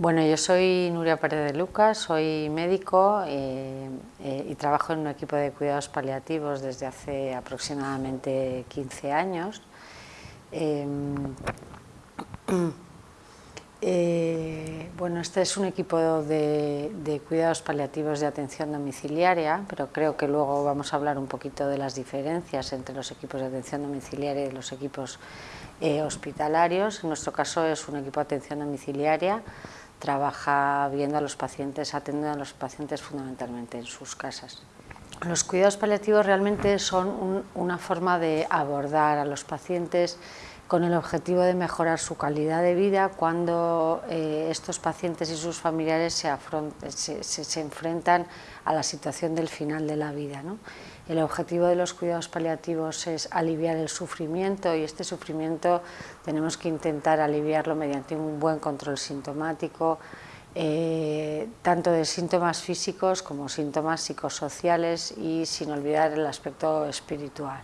Bueno, yo soy Nuria Pérez de Lucas, soy médico eh, eh, y trabajo en un equipo de cuidados paliativos desde hace aproximadamente 15 años. Em, eh, bueno, este es un equipo de, de, cuidados paliativos de atención domiciliaria, pero creo que luego vamos a hablar un poquito de las diferencias entre los equipos de atención domiciliaria y los equipos hospitalarios. En nuestro caso es un equipo de atención domiciliaria trabaja viendo a los pacientes, atendiendo a los pacientes fundamentalmente en sus casas. Los cuidados paliativos realmente son una forma de abordar a los pacientes con el objetivo de mejorar su calidad de vida cuando eh, estos pacientes y sus familiares se, se, enfrentan a la situación del final de la vida. El objetivo de los cuidados paliativos es aliviar el sufrimiento y este sufrimiento tenemos que intentar aliviarlo mediante un buen control sintomático, eh, tanto de síntomas físicos como síntomas psicosociales y sin olvidar el aspecto espiritual.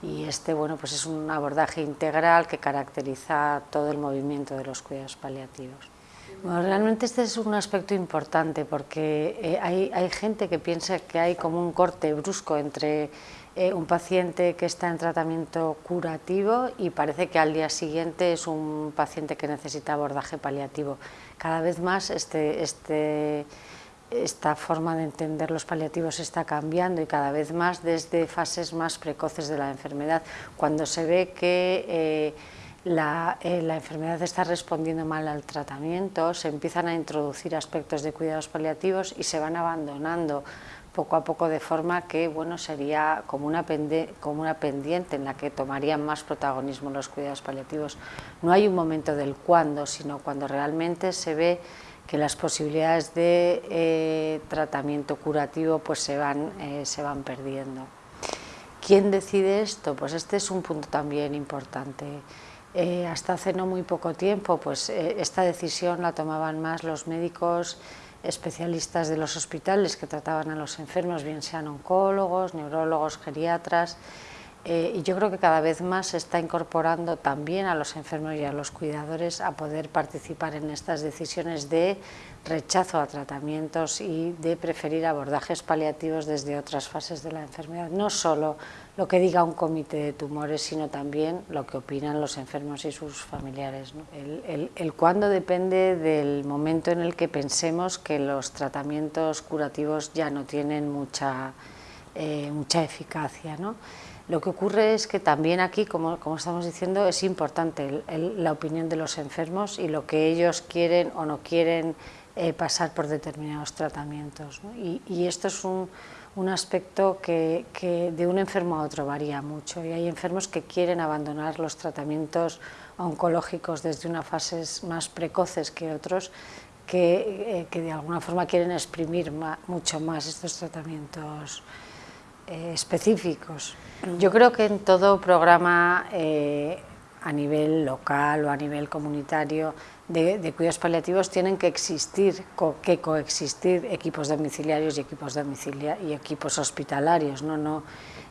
Y este bueno, pues es un abordaje integral que caracteriza todo el movimiento de los cuidados paliativos. Bueno, realmente este es un aspecto importante porque eh, hay, hay, gente que piensa que hay como un corte brusco entre eh, un paciente que está en tratamiento curativo y parece que al día siguiente es un paciente que necesita abordaje paliativo. Cada vez más este, este, esta forma de entender los paliativos está cambiando y cada vez más desde fases más precoces de la enfermedad, cuando se ve que eh, la, eh, la, enfermedad está respondiendo mal al tratamiento, se empiezan a introducir aspectos de cuidados paliativos y se van abandonando poco a poco de forma que bueno, sería como una, como una pendiente en la que tomarían más protagonismo los cuidados paliativos. No hay un momento del cuándo, sino cuando realmente se ve que las posibilidades de eh, tratamiento curativo pues se van, eh, se van perdiendo. ¿Quién decide esto? Pues este es un punto también importante. Eh, hasta hace no muy poco tiempo, pues eh, esta decisión la tomaban más los médicos especialistas de los hospitales que trataban a los enfermos, bien sean oncólogos, neurólogos, geriatras, eh, y yo creo que cada vez más se está incorporando también a los enfermos y a los cuidadores a poder participar en estas decisiones de rechazo a tratamientos y de preferir abordajes paliativos desde otras fases de la enfermedad, no solo lo que diga un comité de tumores, sino también lo que opinan los enfermos y sus familiares. El, cuándo depende del momento en el que pensemos que los tratamientos curativos ya no tienen mucha, eh, mucha eficacia. ¿no? Lo que ocurre es que también aquí, como, estamos diciendo, es importante la opinión de los enfermos y lo que ellos quieren o no quieren eh, pasar por determinados tratamientos. Y, esto es un, un aspecto que, de un enfermo a otro varía mucho y hay enfermos que quieren abandonar los tratamientos oncológicos desde unas fases más precoces que otros que, eh, de alguna forma quieren exprimir mucho más estos tratamientos eh, específicos. Yo creo que en todo programa eh, a nivel local o a nivel comunitario de, cuidados paliativos tienen que existir, que coexistir equipos domiciliarios y equipos, domicilia y equipos hospitalarios. ¿no? No,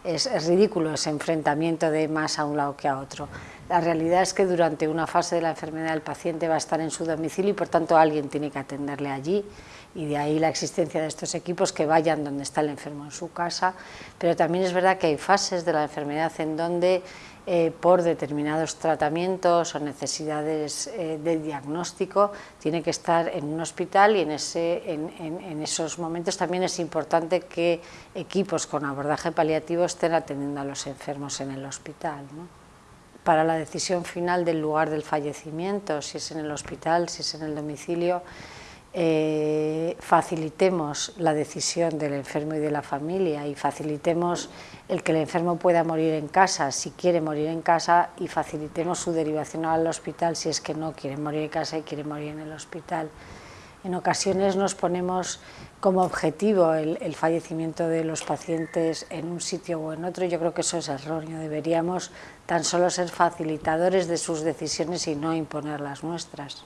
es, ridículo ese enfrentamiento de más a un lado que a otro. La realidad es que durante una fase de la enfermedad el paciente va a estar en su domicilio y por tanto alguien tiene que atenderle allí y de ahí la existencia de estos equipos que vayan donde está el enfermo en su casa, pero también es verdad que hay fases de la enfermedad en donde eh, por determinados tratamientos o necesidades eh, de diagnóstico, tiene que estar en un hospital y en, ese, en, esos momentos también es importante que equipos con abordaje paliativo estén atendiendo a los enfermos en el hospital. Para la decisión final del lugar del fallecimiento, si es en el hospital, si es en el domicilio, eh, facilitemos la decisión del enfermo y de la familia y facilitemos el que el enfermo pueda morir en casa si quiere morir en casa y facilitemos su derivación al hospital si es que no quiere morir en casa y quiere morir en el hospital. En ocasiones nos ponemos como objetivo el, el fallecimiento de los pacientes en un sitio o en otro yo creo que eso es erróneo, deberíamos tan solo ser facilitadores de sus decisiones y no imponer las nuestras.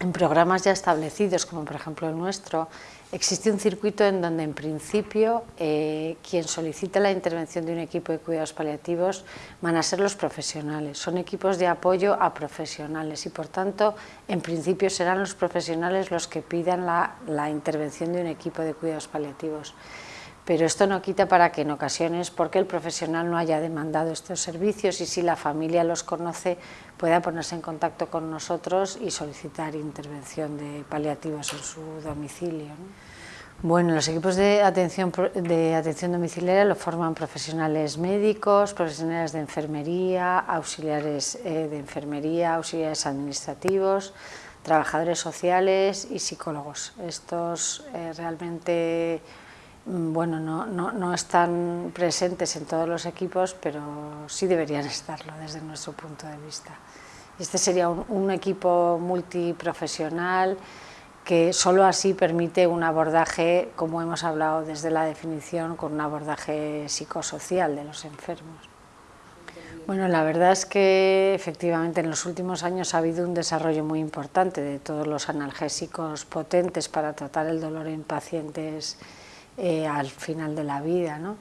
En programas ya establecidos, como por ejemplo el nuestro, existe un circuito en donde en principio eh, quien solicita la intervención de un equipo de cuidados paliativos van a ser los profesionales, son equipos de apoyo a profesionales y por tanto en principio serán los profesionales los que pidan la, la intervención de un equipo de cuidados paliativos pero esto no quita para que en ocasiones, porque el profesional no haya demandado estos servicios y si la familia los conoce, pueda ponerse en contacto con nosotros y solicitar intervención de paliativos en su domicilio. Bueno, los equipos de atención, de atención domiciliaria lo forman profesionales médicos, profesionales de enfermería, auxiliares eh, de enfermería, auxiliares administrativos, trabajadores sociales y psicólogos. Estos eh, realmente bueno, no, no, no, están presentes en todos los equipos, pero sí deberían estarlo desde nuestro punto de vista. Este sería un, un equipo multiprofesional que solo así permite un abordaje, como hemos hablado desde la definición, con un abordaje psicosocial de los enfermos. Bueno, la verdad es que efectivamente en los últimos años ha habido un desarrollo muy importante de todos los analgésicos potentes para tratar el dolor en pacientes eh, al final de la vida. ¿no?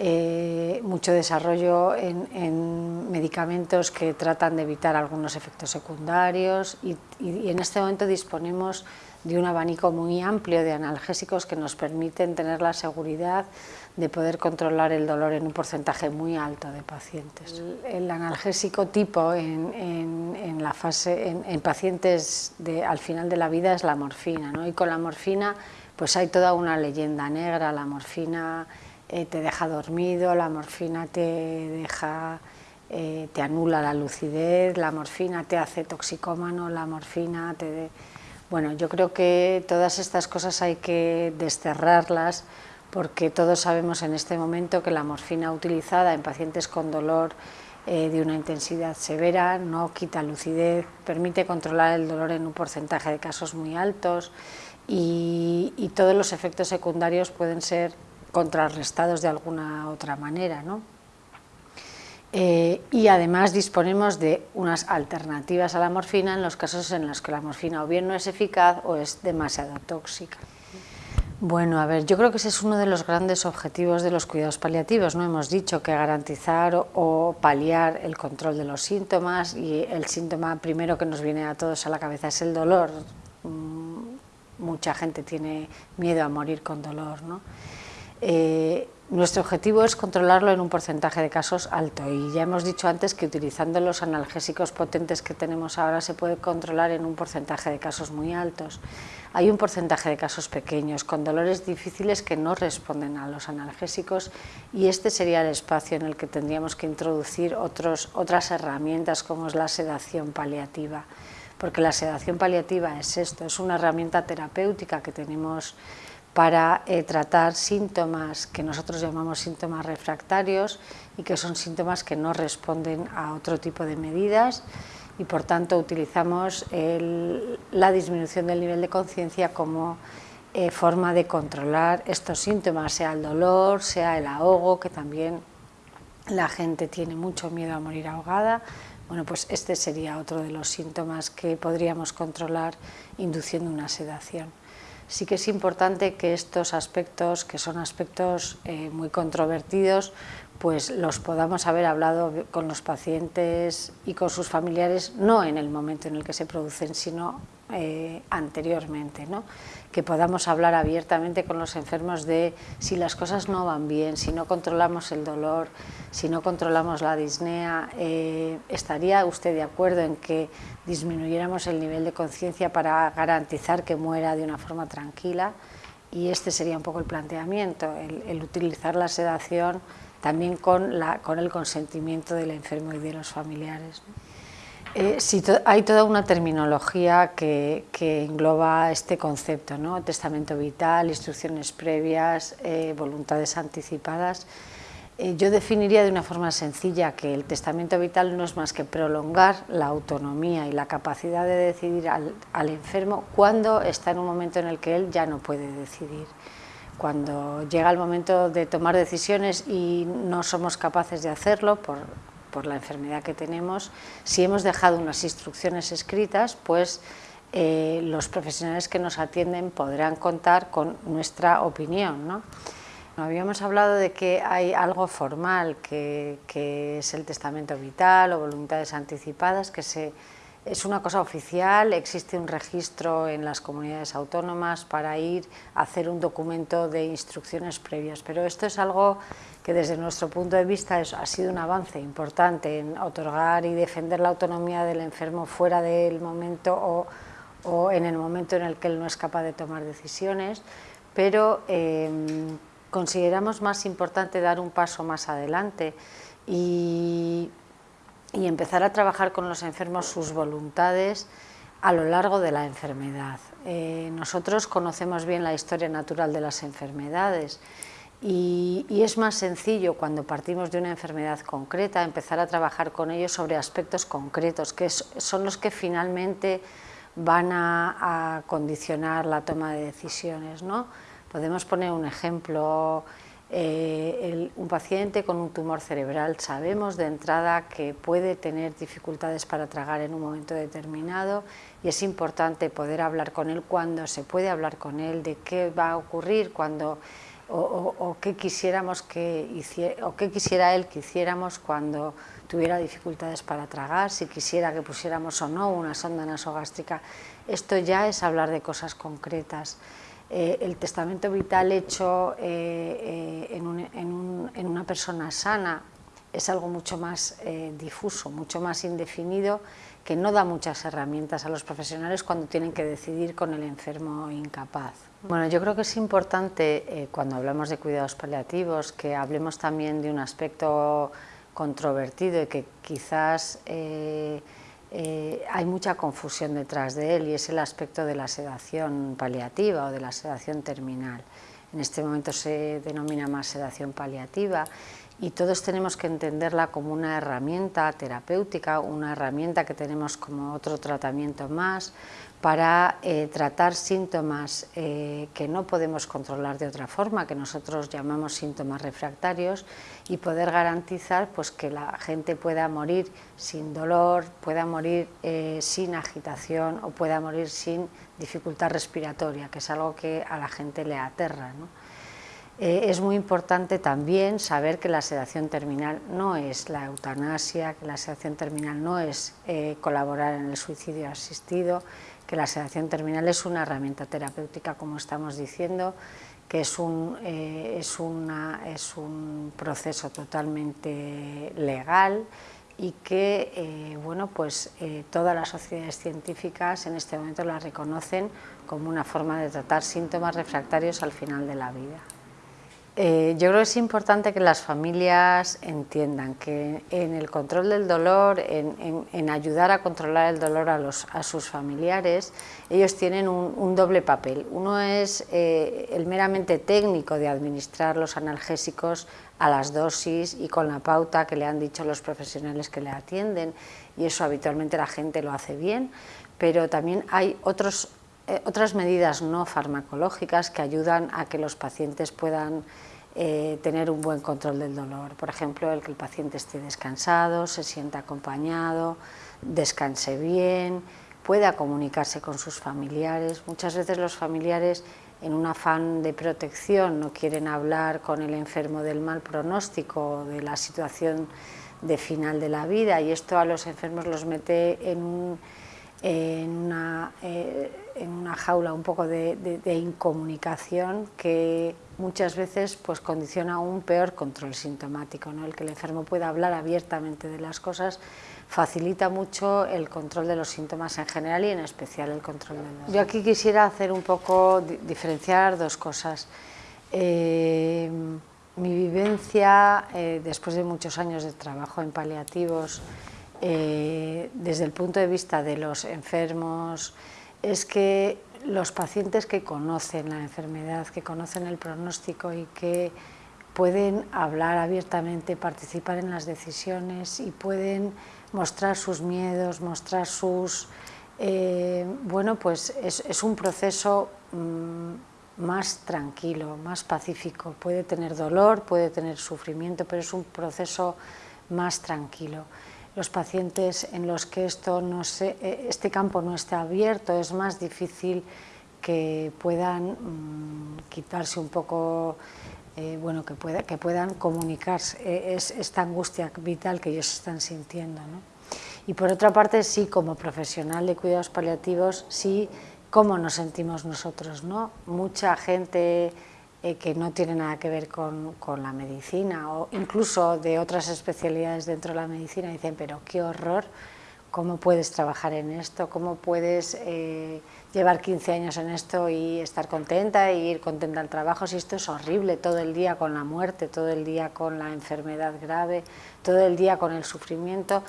Eh, mucho desarrollo en, medicamentos que tratan de evitar algunos efectos secundarios y, en este momento disponemos de un abanico muy amplio de analgésicos que nos permiten tener la seguridad de poder controlar el dolor en un porcentaje muy alto de pacientes. El, analgésico tipo en, la fase, en, pacientes de, al final de la vida es la morfina ¿no? y con la morfina pues hay toda una leyenda negra, la morfina eh, te deja dormido, la morfina te deja, eh, te anula la lucidez, la morfina te hace toxicómano, la morfina te... Bueno, yo creo que todas estas cosas hay que desterrarlas porque todos sabemos en este momento que la morfina utilizada en pacientes con dolor eh, de una intensidad severa no quita lucidez, permite controlar el dolor en un porcentaje de casos muy altos, y, todos los efectos secundarios pueden ser contrarrestados de alguna otra manera. ¿no? Eh, y además disponemos de unas alternativas a la morfina en los casos en los que la morfina o bien no es eficaz o es demasiado tóxica. Bueno, a ver, yo creo que ese es uno de los grandes objetivos de los cuidados paliativos, ¿no? Hemos dicho que garantizar o, paliar el control de los síntomas y el síntoma primero que nos viene a todos a la cabeza es el dolor, mucha gente tiene miedo a morir con dolor. ¿no? Eh, nuestro objetivo es controlarlo en un porcentaje de casos alto y ya hemos dicho antes que utilizando los analgésicos potentes que tenemos ahora se puede controlar en un porcentaje de casos muy altos. Hay un porcentaje de casos pequeños con dolores difíciles que no responden a los analgésicos y este sería el espacio en el que tendríamos que introducir otras herramientas como es la sedación paliativa porque la sedación paliativa es esto, es una herramienta terapéutica que tenemos para eh, tratar síntomas que nosotros llamamos síntomas refractarios y que son síntomas que no responden a otro tipo de medidas y por tanto utilizamos la disminución del nivel de conciencia como eh, forma de controlar estos síntomas, sea el dolor, sea el ahogo, que también la gente tiene mucho miedo a morir ahogada, bueno, pues este sería otro de los síntomas que podríamos controlar induciendo una sedación. Sí que es importante que estos aspectos, que son aspectos eh, muy controvertidos, pues los podamos haber hablado con los pacientes y con sus familiares, no en el momento en el que se producen, sino eh, anteriormente, ¿no? que podamos hablar abiertamente con los enfermos de si las cosas no van bien, si no controlamos el dolor, si no controlamos la disnea, eh, ¿estaría usted de acuerdo en que disminuyéramos el nivel de conciencia para garantizar que muera de una forma tranquila? Y este sería un poco el planteamiento, el, utilizar la sedación también con, la, con el consentimiento del enfermo y de los familiares. Eh, sí, hay toda una terminología que, engloba este concepto, ¿no? testamento vital, instrucciones previas, eh, voluntades anticipadas. Eh, yo definiría de una forma sencilla que el testamento vital no es más que prolongar la autonomía y la capacidad de decidir al, al enfermo cuando está en un momento en el que él ya no puede decidir. Cuando llega el momento de tomar decisiones y no somos capaces de hacerlo por por la enfermedad que tenemos, si hemos dejado unas instrucciones escritas, pues eh, los profesionales que nos atienden podrán contar con nuestra opinión. ¿no? Habíamos hablado de que hay algo formal, que, que es el testamento vital o voluntades anticipadas, que se es una cosa oficial, existe un registro en las comunidades autónomas para ir a hacer un documento de instrucciones previas, pero esto es algo que desde nuestro punto de vista ha sido un avance importante en otorgar y defender la autonomía del enfermo fuera del momento o, en el momento en el que él no es capaz de tomar decisiones, pero em, consideramos más importante dar un paso más adelante y y empezar a trabajar con los enfermos sus voluntades a lo largo de la enfermedad. Eh, nosotros conocemos bien la historia natural de las enfermedades y, es más sencillo cuando partimos de una enfermedad concreta empezar a trabajar con ellos sobre aspectos concretos que son los que finalmente van a, a, condicionar la toma de decisiones. ¿no? Podemos poner un ejemplo eh, un paciente con un tumor cerebral sabemos de entrada que puede tener dificultades para tragar en un momento determinado y es importante poder hablar con él cuando se puede hablar con él de qué va a ocurrir cuando o, qué quisiéramos que hiciera, o qué quisiera él que hiciéramos cuando tuviera dificultades para tragar, si quisiera que pusiéramos o no una sonda nasogástrica. Esto ya es hablar de cosas concretas. Eh, el testamento vital hecho eh, eh, en, una persona sana es algo mucho más difuso, mucho más indefinido, que no da muchas herramientas a los profesionales cuando tienen que decidir con el enfermo incapaz. Bueno, yo creo que es importante cuando hablamos de cuidados paliativos que hablemos también de un aspecto controvertido y que quizás eh, hay mucha confusión detrás de él y es el aspecto de la sedación paliativa o de la sedación terminal. En este momento se denomina más sedación paliativa y todos tenemos que entenderla como una herramienta terapéutica, una herramienta que tenemos como otro tratamiento más para eh, tratar síntomas eh, que no podemos controlar de otra forma, que nosotros llamamos síntomas refractarios y poder garantizar pues, que la gente pueda morir sin dolor, pueda morir eh, sin agitación o pueda morir sin dificultad respiratoria, que es algo que a la gente le aterra. Eh, es muy importante también saber que la sedación terminal no es la eutanasia, que la sedación terminal no es eh, colaborar en el suicidio asistido, que la sedación terminal es una herramienta terapéutica, como estamos diciendo, que es un, eh, proceso totalmente legal y que bueno, pues, todas las sociedades científicas en este momento la reconocen como una forma de tratar síntomas refractarios al final de la vida. Eh, yo creo que es importante que las familias entiendan que en el control del dolor, en, ayudar a controlar el dolor a, sus familiares, ellos tienen un, doble papel. Uno es eh, el meramente técnico de administrar los analgésicos a las dosis y con la pauta que le han dicho los profesionales que le atienden, y eso habitualmente la gente lo hace bien, pero también hay otros eh, otras medidas no farmacológicas que ayudan a que los pacientes puedan eh, tener un buen control del dolor. Por ejemplo, el que el paciente esté descansado, se sienta acompañado, descanse bien, pueda comunicarse con sus familiares. Muchas veces los familiares en un afán de protección no quieren hablar con el enfermo del mal pronóstico, de la situación de final de la vida y esto a los enfermos los mete en un en una, eh, en una jaula un poco de, incomunicación que muchas veces pues, condiciona un peor control sintomático. ¿no? El que el enfermo pueda hablar abiertamente de las cosas facilita mucho el control de los síntomas en general y en especial el control del dolor. Yo aquí quisiera hacer un poco, diferenciar dos cosas. Eh, mi vivencia, eh, después de muchos años de trabajo en paliativos, eh, desde el punto de vista de los enfermos es que los pacientes que conocen la enfermedad, que conocen el pronóstico y que pueden hablar abiertamente, participar en las decisiones y pueden mostrar sus miedos, mostrar sus... Eh, bueno, pues es, un proceso mm, más tranquilo, más pacífico. Puede tener dolor, puede tener sufrimiento, pero es un proceso más tranquilo. Los pacientes en los que esto no eh, este campo no está abierto es más difícil que puedan mm, quitarse un poco, eh, bueno, que, pueda, que puedan comunicarse eh, es, esta angustia vital que ellos están sintiendo. ¿no? Y por otra parte, sí, como profesional de cuidados paliativos, sí, cómo nos sentimos nosotros, ¿no? Mucha gente eh, que no tiene nada que ver con, con, la medicina o incluso de otras especialidades dentro de la medicina dicen, pero qué horror, cómo puedes trabajar en esto, cómo puedes eh, llevar 15 años en esto y estar contenta y ir contenta al trabajo, si esto es horrible, todo el día con la muerte, todo el día con la enfermedad grave, todo el día con el sufrimiento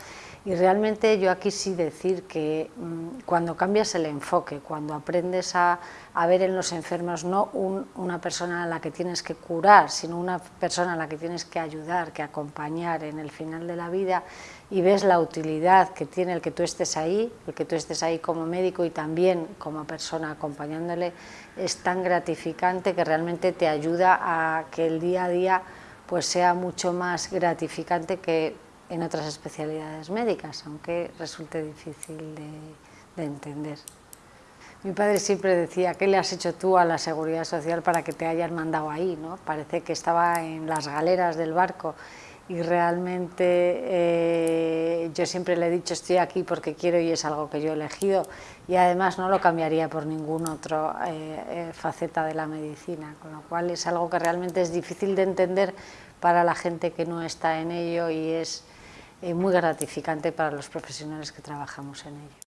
y realmente yo aquí sí decir que mm, cuando cambias el enfoque, cuando aprendes a, a ver en los enfermos no una persona a la que tienes que curar, sino una persona a la que tienes que ayudar, que acompañar en el final de la vida y ves la utilidad que tiene el que tú estés ahí, el que tú estés ahí como médico y también como persona acompañándole, es tan gratificante que realmente te ayuda a que el día a día pues sea mucho más gratificante que en otras especialidades médicas, aunque resulte difícil de, entender. Mi padre siempre decía, ¿qué le has hecho tú a la Seguridad Social para que te hayan mandado ahí? ¿no? Parece que estaba en las galeras del barco y realmente eh, yo siempre le he dicho estoy aquí porque quiero y es algo que yo he elegido y además no lo cambiaría por ninguna otra eh, eh, faceta de la medicina, con lo cual es algo que realmente es difícil de entender para la gente que no está en ello y es muy gratificante para los profesionales que trabajamos en ello.